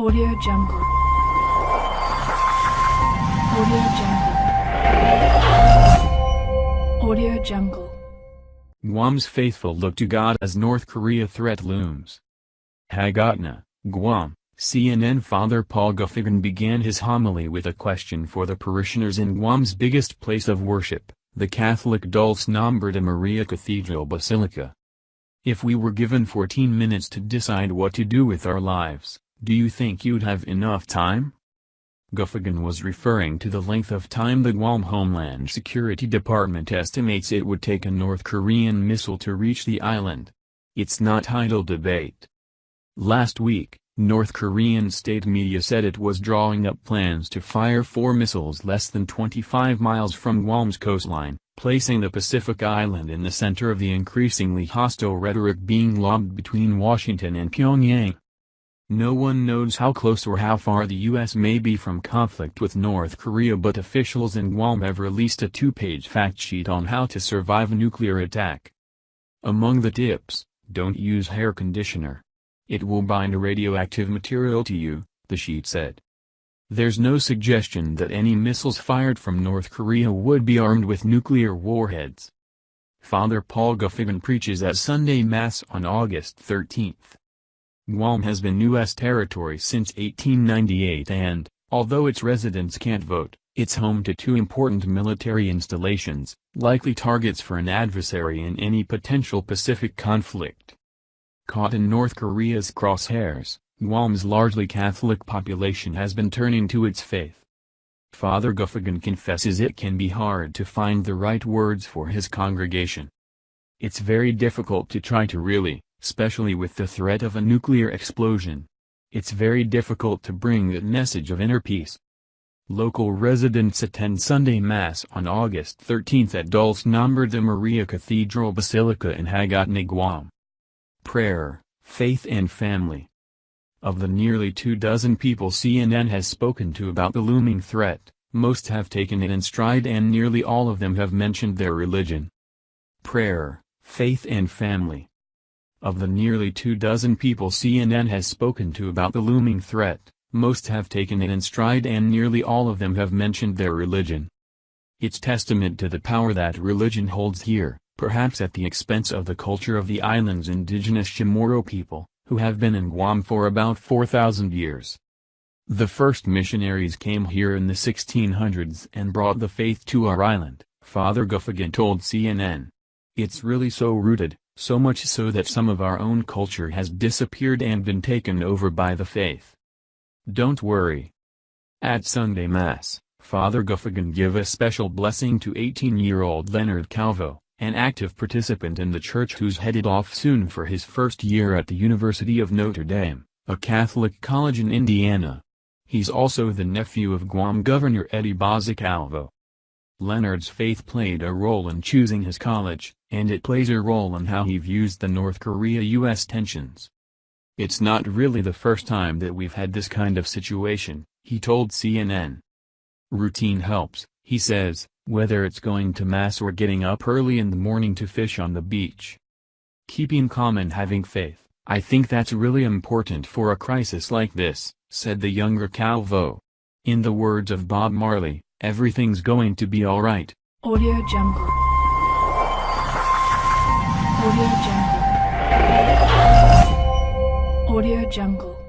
Audio Jungle. Audio Jungle. Audio Jungle. Guam's faithful look to God as North Korea threat looms. Hagatna, Guam, CNN Father Paul Gofigan began his homily with a question for the parishioners in Guam's biggest place of worship, the Catholic Dulce Nombre de Maria Cathedral Basilica. If we were given 14 minutes to decide what to do with our lives, do you think you'd have enough time? Gofigan was referring to the length of time the Guam Homeland Security Department estimates it would take a North Korean missile to reach the island. It's not idle debate. Last week, North Korean state media said it was drawing up plans to fire four missiles less than 25 miles from Guam's coastline, placing the Pacific island in the center of the increasingly hostile rhetoric being lobbed between Washington and Pyongyang. No one knows how close or how far the U.S. may be from conflict with North Korea but officials in Guam have released a two-page fact sheet on how to survive a nuclear attack. Among the tips, don't use hair conditioner. It will bind radioactive material to you, the sheet said. There's no suggestion that any missiles fired from North Korea would be armed with nuclear warheads. Father Paul Gofigan preaches at Sunday Mass on August 13. Guam has been U.S. territory since 1898 and, although its residents can't vote, it's home to two important military installations, likely targets for an adversary in any potential Pacific conflict. Caught in North Korea's crosshairs, Guam's largely Catholic population has been turning to its faith. Father Gofigan confesses it can be hard to find the right words for his congregation. It's very difficult to try to really, especially with the threat of a nuclear explosion. It's very difficult to bring that message of inner peace. Local residents attend Sunday Mass on August 13 at Dulce Nombre de Maria Cathedral Basilica in Hagatna, Guam. Prayer, Faith and Family Of the nearly two dozen people CNN has spoken to about the looming threat, most have taken it in stride and nearly all of them have mentioned their religion. Prayer, Faith and Family of the nearly two dozen people CNN has spoken to about the looming threat, most have taken it in stride and nearly all of them have mentioned their religion. It's testament to the power that religion holds here, perhaps at the expense of the culture of the island's indigenous Chamorro people, who have been in Guam for about 4,000 years. The first missionaries came here in the 1600s and brought the faith to our island, Father Gofigan told CNN. It's really so rooted, so much so that some of our own culture has disappeared and been taken over by the faith. Don't worry. At Sunday Mass, Father Gofigan give a special blessing to 18-year-old Leonard Calvo, an active participant in the church who's headed off soon for his first year at the University of Notre Dame, a Catholic college in Indiana. He's also the nephew of Guam Governor Eddie Baza Calvo. Leonard's faith played a role in choosing his college, and it plays a role in how he views the North Korea-US tensions. It's not really the first time that we've had this kind of situation, he told CNN. Routine helps, he says, whether it's going to mass or getting up early in the morning to fish on the beach. Keeping calm and having faith, I think that's really important for a crisis like this, said the younger Calvo. In the words of Bob Marley, Everything's going to be alright. Audio Jungle. Audio Jungle. Audio Jungle.